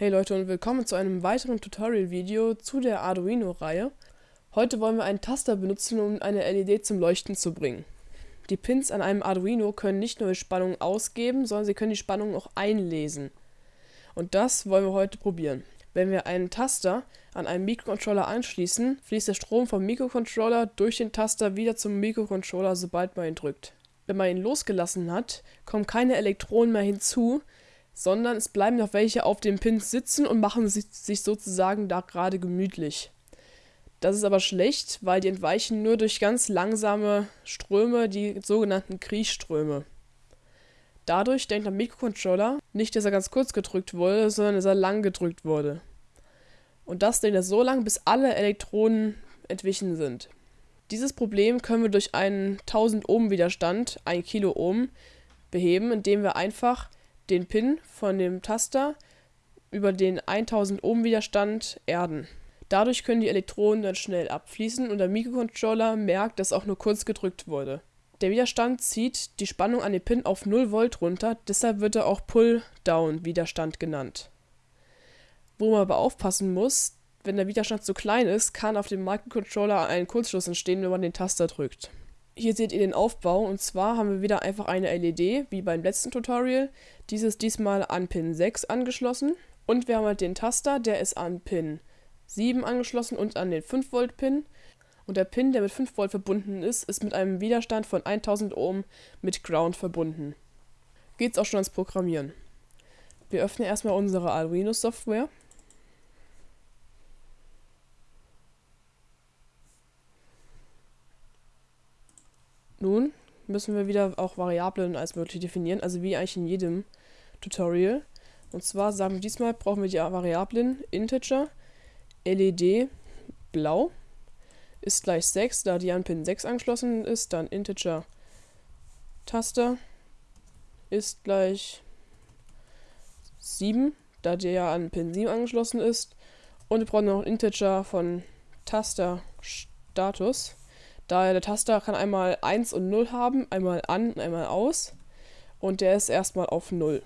Hey Leute und willkommen zu einem weiteren Tutorial-Video zu der Arduino-Reihe. Heute wollen wir einen Taster benutzen, um eine LED zum Leuchten zu bringen. Die Pins an einem Arduino können nicht nur Spannung ausgeben, sondern sie können die Spannung auch einlesen. Und das wollen wir heute probieren. Wenn wir einen Taster an einen Mikrocontroller anschließen, fließt der Strom vom Mikrocontroller durch den Taster wieder zum Mikrocontroller, sobald man ihn drückt. Wenn man ihn losgelassen hat, kommen keine Elektronen mehr hinzu, sondern es bleiben noch welche auf dem Pins sitzen und machen sich sozusagen da gerade gemütlich. Das ist aber schlecht, weil die entweichen nur durch ganz langsame Ströme, die sogenannten Kriechströme. Dadurch denkt der Mikrocontroller nicht, dass er ganz kurz gedrückt wurde, sondern dass er lang gedrückt wurde. Und das denkt er so lange, bis alle Elektronen entwichen sind. Dieses Problem können wir durch einen 1000 Ohm Widerstand, 1 Kilo Ohm, beheben, indem wir einfach den Pin von dem Taster über den 1000 Ohm Widerstand erden. Dadurch können die Elektronen dann schnell abfließen und der Mikrocontroller merkt, dass auch nur kurz gedrückt wurde. Der Widerstand zieht die Spannung an den Pin auf 0 Volt runter, deshalb wird er auch Pull-Down-Widerstand genannt. Wo man aber aufpassen muss, wenn der Widerstand zu klein ist, kann auf dem Microcontroller ein Kurzschluss entstehen, wenn man den Taster drückt. Hier seht ihr den Aufbau und zwar haben wir wieder einfach eine LED, wie beim letzten Tutorial. Dieses diesmal an Pin 6 angeschlossen und wir haben halt den Taster, der ist an Pin 7 angeschlossen und an den 5 Volt Pin. Und der Pin, der mit 5 Volt verbunden ist, ist mit einem Widerstand von 1000 Ohm mit Ground verbunden. Geht's auch schon ans Programmieren. Wir öffnen erstmal unsere Arduino Software. Nun müssen wir wieder auch Variablen als möglich definieren, also wie eigentlich in jedem Tutorial. Und zwar sagen wir diesmal, brauchen wir die Variablen Integer, LED, blau, ist gleich 6, da die an Pin 6 angeschlossen ist, dann Integer Taster ist gleich 7, da der an Pin 7 angeschlossen ist. Und wir brauchen noch einen Integer von Taster Status Daher der Taster kann einmal 1 und 0 haben, einmal an und einmal aus. Und der ist erstmal auf 0.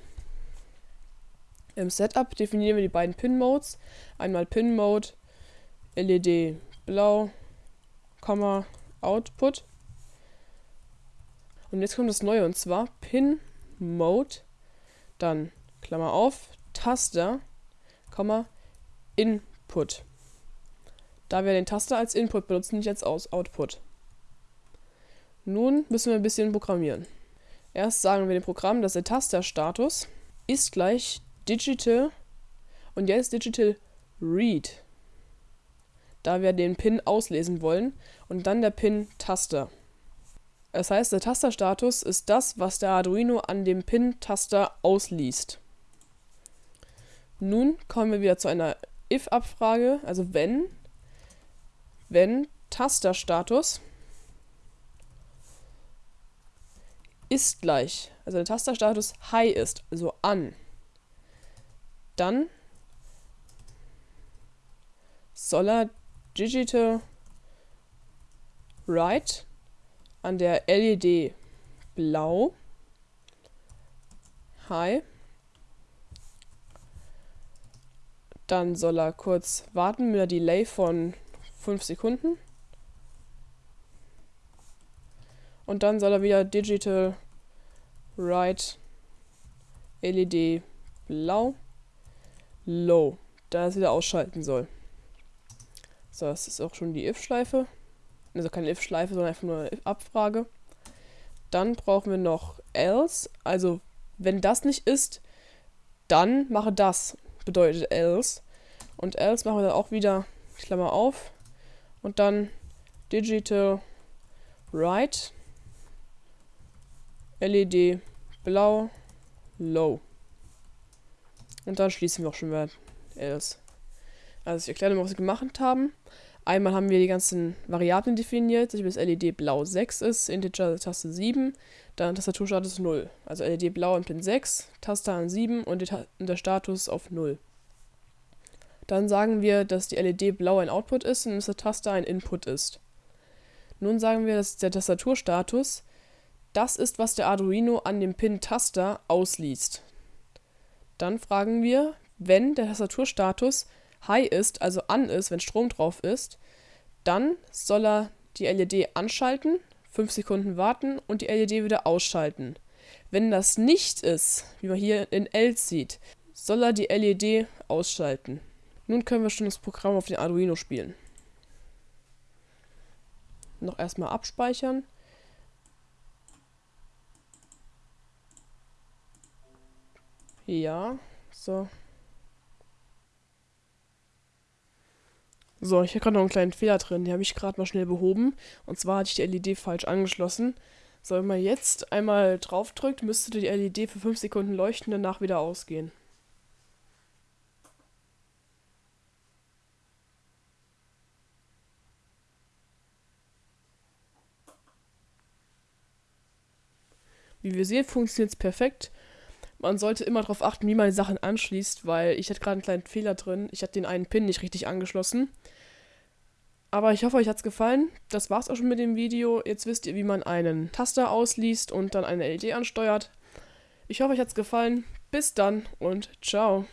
Im Setup definieren wir die beiden Pin-Modes. Einmal Pin-Mode, LED blau, Komma, Output. Und jetzt kommt das Neue und zwar Pin-Mode, dann Klammer auf, Taster, Komma, Input. Da wir den Taster als Input benutzen, nicht als Output. Nun müssen wir ein bisschen programmieren. Erst sagen wir dem Programm, dass der Tasterstatus ist gleich Digital und jetzt Digital Read, da wir den Pin auslesen wollen und dann der Pin Taster. Das heißt, der Tasterstatus ist das, was der Arduino an dem Pin-Taster ausliest. Nun kommen wir wieder zu einer if-Abfrage, also wenn, wenn Tasterstatus ist gleich, also der Tasterstatus High ist, also an, dann soll er Digital Write an der LED blau. High. Dann soll er kurz warten mit einer Delay von 5 Sekunden Und dann soll er wieder Digital Right LED blau Low, da es wieder ausschalten soll. So, das ist auch schon die if-Schleife. Also keine if-Schleife, sondern einfach nur eine Abfrage. Dann brauchen wir noch else, also wenn das nicht ist, dann mache das, bedeutet else. Und else machen wir dann auch wieder Klammer auf und dann digital right LED blau, low. Und dann schließen wir auch schon wieder else. Also ich erkläre mal, was wir gemacht haben. Einmal haben wir die ganzen Variablen definiert, dass das LED blau 6 ist, Integer Taste 7, dann Tastaturstatus 0. Also LED blau in Pin 6, Taste an 7 und, der Status auf 0. Dann sagen wir, dass die LED blau ein Output ist und dass der Taster ein Input ist. Nun sagen wir, dass der Tastaturstatus das ist, was der Arduino an dem Pin-Taster ausliest. Dann fragen wir, wenn der Tastaturstatus High ist, also an ist, wenn Strom drauf ist, dann soll er die LED anschalten, 5 Sekunden warten und die LED wieder ausschalten. Wenn das nicht ist, wie man hier in L sieht, soll er die LED ausschalten. Nun können wir schon das Programm auf den Arduino spielen. Noch erstmal abspeichern. Ja, so. So, ich habe gerade noch einen kleinen Fehler drin, den habe ich gerade mal schnell behoben. Und zwar hatte ich die LED falsch angeschlossen. So, wenn man jetzt einmal draufdrückt, müsste die LED für 5 Sekunden leuchten, danach wieder ausgehen. Wie wir sehen, funktioniert es perfekt. Man sollte immer darauf achten, wie man die Sachen anschließt, weil ich hatte gerade einen kleinen Fehler drin. Ich hatte den einen Pin nicht richtig angeschlossen. Aber ich hoffe, euch hat es gefallen. Das war's auch schon mit dem Video. Jetzt wisst ihr, wie man einen Taster ausliest und dann eine LED ansteuert. Ich hoffe, euch hat es gefallen. Bis dann und ciao.